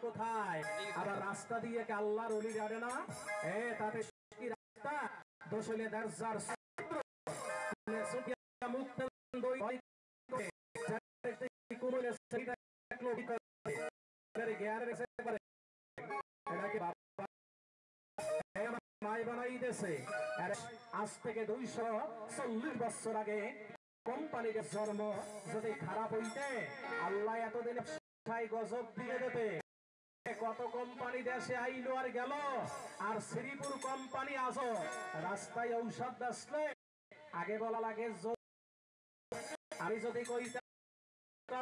কোথায়? আবার রাস্তা দিয়ে কি আল্লাহর অলি যাবে না? এ, তাতে রাস্তা? দোষলে দরজার আজ থেকে দুইশো চল্লিশ বছর আগে কোম্পানির জন্ম। যদি খারাপ হইতে, আল্লাহ এতদিন গজব দিয়ে দেবে। কত কোম্পানি দেশে আইলো আর গেল? আর শ্রীপুর কোম্পানি আসো রাস্তায় ঔষধ আসলে আগে বলা লাগে আমি যদি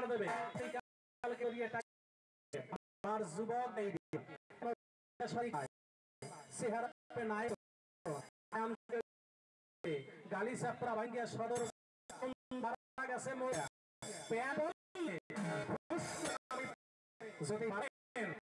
দেবে গালি চাপড়া ভাঙ্গিয়া সদর গেছে যদি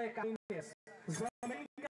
একটা